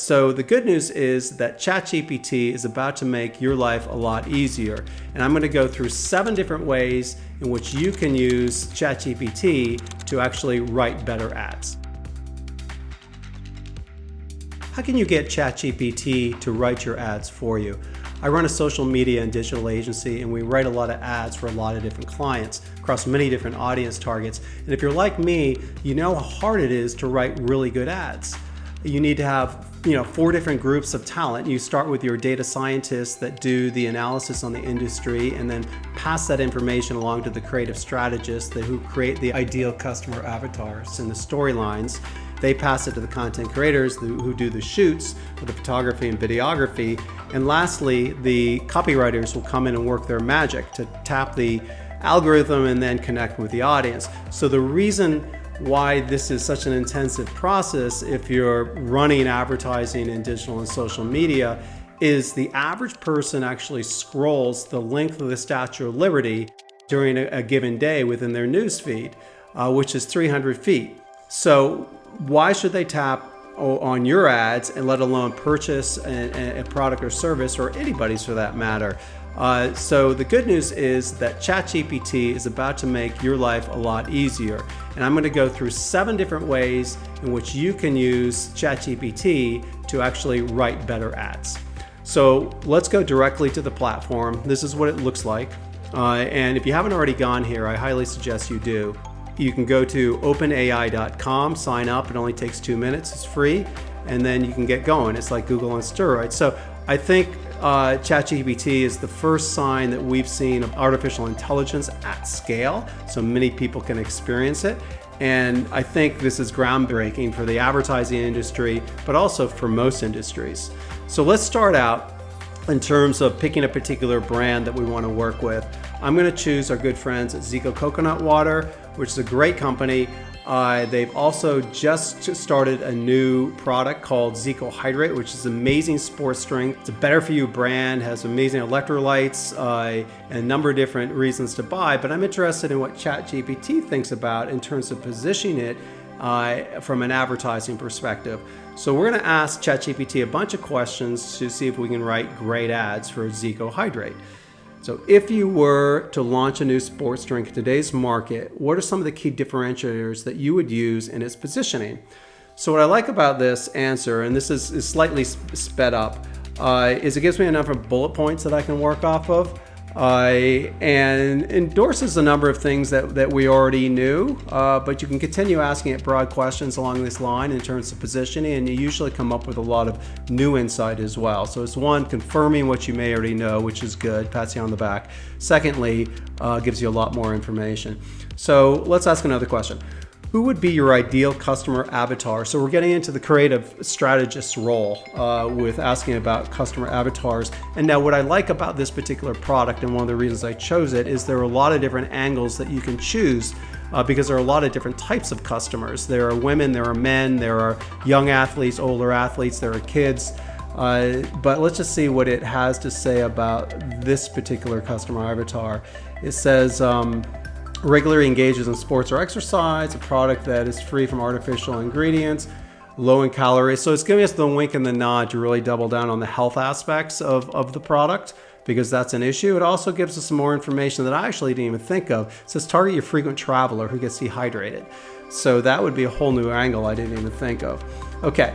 so the good news is that ChatGPT is about to make your life a lot easier. And I'm going to go through seven different ways in which you can use ChatGPT to actually write better ads. How can you get ChatGPT to write your ads for you? I run a social media and digital agency and we write a lot of ads for a lot of different clients across many different audience targets. And if you're like me, you know how hard it is to write really good ads you need to have you know four different groups of talent. You start with your data scientists that do the analysis on the industry and then pass that information along to the creative strategists that, who create the ideal customer avatars and the storylines. They pass it to the content creators who do the shoots for the photography and videography. And lastly, the copywriters will come in and work their magic to tap the algorithm and then connect with the audience. So the reason why this is such an intensive process if you're running advertising in digital and social media is the average person actually scrolls the length of the Statue of Liberty during a, a given day within their newsfeed, uh, which is 300 feet. So why should they tap on your ads and let alone purchase a, a product or service or anybody's for that matter uh, so the good news is that ChatGPT is about to make your life a lot easier. And I'm going to go through seven different ways in which you can use ChatGPT to actually write better ads. So let's go directly to the platform. This is what it looks like. Uh, and if you haven't already gone here, I highly suggest you do. You can go to openai.com, sign up. It only takes two minutes. It's free. And then you can get going. It's like Google on steroids. So I think uh, ChatGPT is the first sign that we've seen of artificial intelligence at scale, so many people can experience it. And I think this is groundbreaking for the advertising industry, but also for most industries. So let's start out in terms of picking a particular brand that we want to work with. I'm going to choose our good friends at Zico Coconut Water, which is a great company. Uh, they've also just started a new product called Zico Hydrate, which is amazing sports drink. It's a better for you brand, has amazing electrolytes uh, and a number of different reasons to buy. But I'm interested in what ChatGPT thinks about in terms of positioning it uh, from an advertising perspective. So we're going to ask ChatGPT a bunch of questions to see if we can write great ads for Zico Hydrate. So if you were to launch a new sports drink in today's market, what are some of the key differentiators that you would use in its positioning? So what I like about this answer, and this is, is slightly sped up, uh, is it gives me a number of bullet points that I can work off of uh, and endorses a number of things that, that we already knew, uh, but you can continue asking it broad questions along this line in terms of positioning, and you usually come up with a lot of new insight as well. So it's one, confirming what you may already know, which is good, pats you on the back. Secondly, uh, gives you a lot more information. So let's ask another question. Who would be your ideal customer avatar? So we're getting into the creative strategist role uh, with asking about customer avatars. And now what I like about this particular product and one of the reasons I chose it is there are a lot of different angles that you can choose uh, because there are a lot of different types of customers. There are women, there are men, there are young athletes, older athletes, there are kids. Uh, but let's just see what it has to say about this particular customer avatar. It says, um, regularly engages in sports or exercise, a product that is free from artificial ingredients, low in calories. So it's giving us the wink and the nod to really double down on the health aspects of, of the product because that's an issue. It also gives us some more information that I actually didn't even think of. It says target your frequent traveler who gets dehydrated. So that would be a whole new angle I didn't even think of. Okay,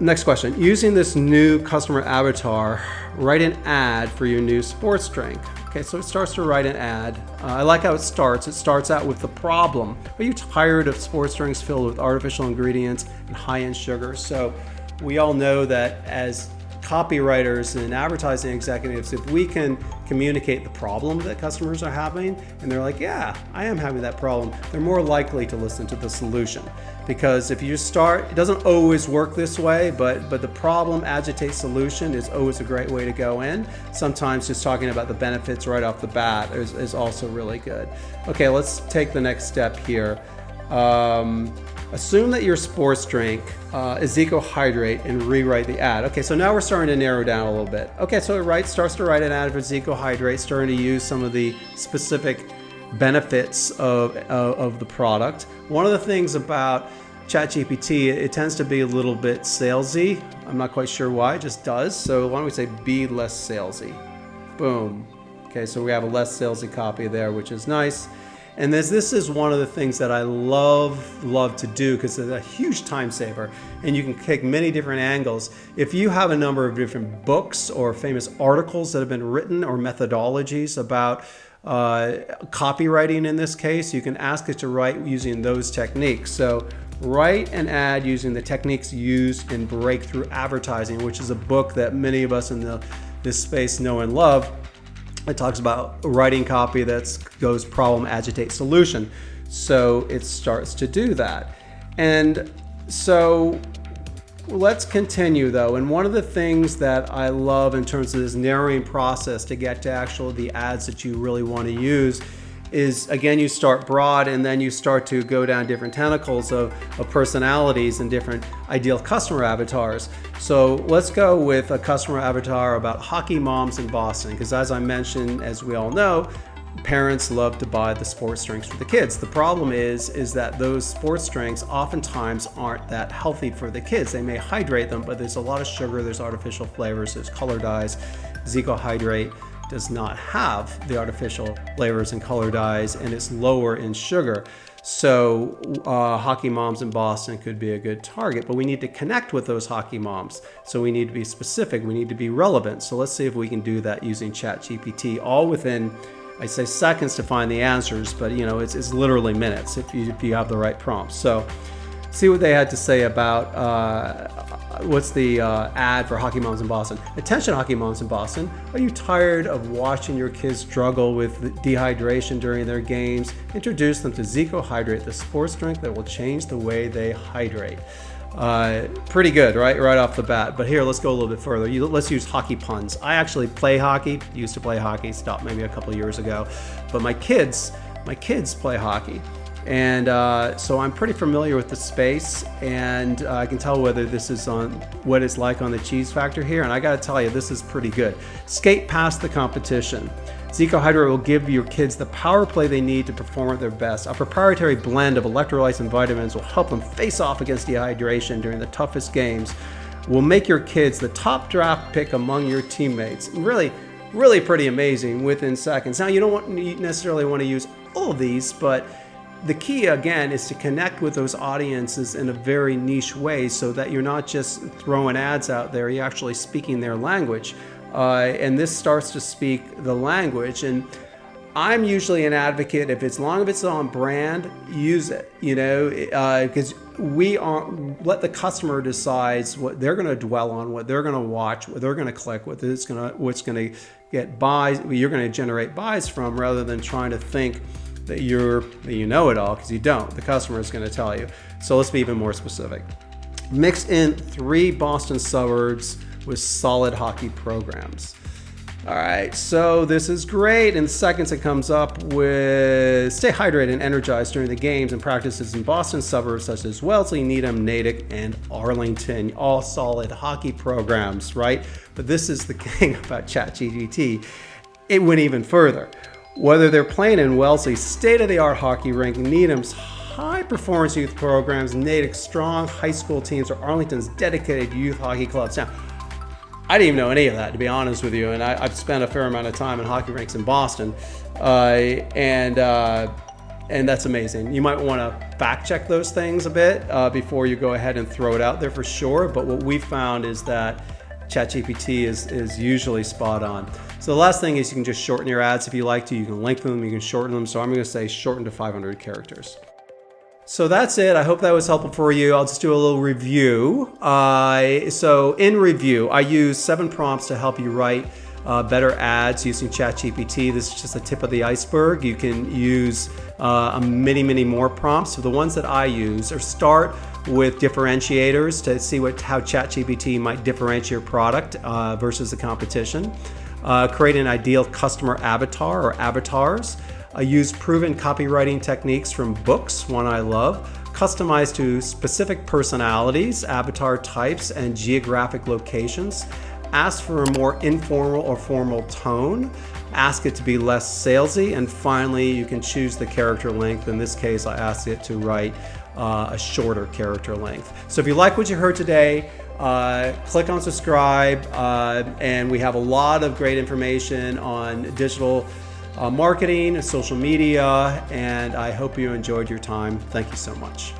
next question. Using this new customer avatar, write an ad for your new sports drink. Okay, so it starts to write an ad. Uh, I like how it starts. It starts out with the problem. Are you tired of sports drinks filled with artificial ingredients and high-end sugar? So we all know that as copywriters and advertising executives, if we can communicate the problem that customers are having, and they're like, yeah, I am having that problem, they're more likely to listen to the solution. Because if you start, it doesn't always work this way, but, but the problem agitate solution is always a great way to go in. Sometimes just talking about the benefits right off the bat is, is also really good. Okay, let's take the next step here. Um, Assume that your sports drink uh, is Zico Hydrate and rewrite the ad. Okay, so now we're starting to narrow down a little bit. Okay, so it writes, starts to write an ad for Zico Hydrate, starting to use some of the specific benefits of, uh, of the product. One of the things about ChatGPT, it tends to be a little bit salesy. I'm not quite sure why, it just does. So why don't we say be less salesy? Boom. Okay, so we have a less salesy copy there, which is nice. And this, this is one of the things that I love, love to do because it's a huge time saver and you can take many different angles. If you have a number of different books or famous articles that have been written or methodologies about uh, copywriting in this case, you can ask it to write using those techniques. So write an ad using the techniques used in Breakthrough Advertising, which is a book that many of us in the, this space know and love. It talks about writing copy that goes problem, agitate, solution. So it starts to do that. And so let's continue though. And one of the things that I love in terms of this narrowing process to get to actually the ads that you really want to use is again you start broad and then you start to go down different tentacles of, of personalities and different ideal customer avatars. So let's go with a customer avatar about hockey moms in Boston because as I mentioned, as we all know, parents love to buy the sports drinks for the kids. The problem is, is that those sports drinks oftentimes aren't that healthy for the kids. They may hydrate them, but there's a lot of sugar, there's artificial flavors, there's color dyes, Zico Hydrate does not have the artificial flavors and color dyes and it's lower in sugar. So uh, hockey moms in Boston could be a good target, but we need to connect with those hockey moms. So we need to be specific, we need to be relevant. So let's see if we can do that using ChatGPT, all within, I say seconds to find the answers, but you know, it's, it's literally minutes if you, if you have the right prompts. So see what they had to say about uh, what's the uh, ad for Hockey Moms in Boston. Attention, Hockey Moms in Boston. Are you tired of watching your kids struggle with dehydration during their games? Introduce them to Zico Hydrate, the sports drink that will change the way they hydrate. Uh, pretty good, right? Right off the bat. But here, let's go a little bit further. You, let's use hockey puns. I actually play hockey. Used to play hockey. Stopped maybe a couple years ago. But my kids, my kids play hockey. And uh, so I'm pretty familiar with the space and uh, I can tell whether this is on what it's like on the cheese factor here. And I gotta tell you, this is pretty good. Skate past the competition. Zico Hydrate will give your kids the power play they need to perform at their best. A proprietary blend of electrolytes and vitamins will help them face off against dehydration during the toughest games. Will make your kids the top draft pick among your teammates. Really, really pretty amazing within seconds. Now you don't want, necessarily want to use all of these, but the key again is to connect with those audiences in a very niche way so that you're not just throwing ads out there, you're actually speaking their language. Uh, and this starts to speak the language. And I'm usually an advocate if it's long if it's on brand, use it, you know, because uh, we aren't let the customer decides what they're going to dwell on, what they're going to watch, what they're going to click, what it's going to, what's going to get buys, you're going to generate buys from rather than trying to think, that you're that you know it all because you don't. The customer is going to tell you. So let's be even more specific. Mix in three Boston suburbs with solid hockey programs. All right, so this is great. In seconds, it comes up with stay hydrated and energized during the games and practices in Boston suburbs such as Wellesley, Needham, Natick, and Arlington. All solid hockey programs, right? But this is the thing about ChatGPT. It went even further. Whether they're playing in Wellesley's state-of-the-art hockey rink, Needham's high-performance youth programs, Natick's strong high school teams, or Arlington's dedicated youth hockey clubs. Now, I didn't even know any of that, to be honest with you, and I, have spent a fair amount of time in hockey rinks in Boston, uh, and uh, and that's amazing. You might want to fact check those things a bit uh, before you go ahead and throw it out there for sure. But what we found is that ChatGPT is, is usually spot on. So the last thing is you can just shorten your ads if you like to. You can lengthen them, you can shorten them. So I'm going to say shorten to 500 characters. So that's it. I hope that was helpful for you. I'll just do a little review. Uh, so in review, I use seven prompts to help you write uh, better ads using ChatGPT. This is just the tip of the iceberg. You can use uh, many, many more prompts. So the ones that I use are start with differentiators to see what how ChatGPT might differentiate your product uh, versus the competition. Uh, create an ideal customer avatar or avatars. I use proven copywriting techniques from books, one I love, customized to specific personalities, avatar types, and geographic locations. Ask for a more informal or formal tone. Ask it to be less salesy. And finally, you can choose the character length. In this case, I asked it to write uh, a shorter character length. So if you like what you heard today, uh, click on subscribe, uh, and we have a lot of great information on digital uh, marketing and social media. And I hope you enjoyed your time. Thank you so much.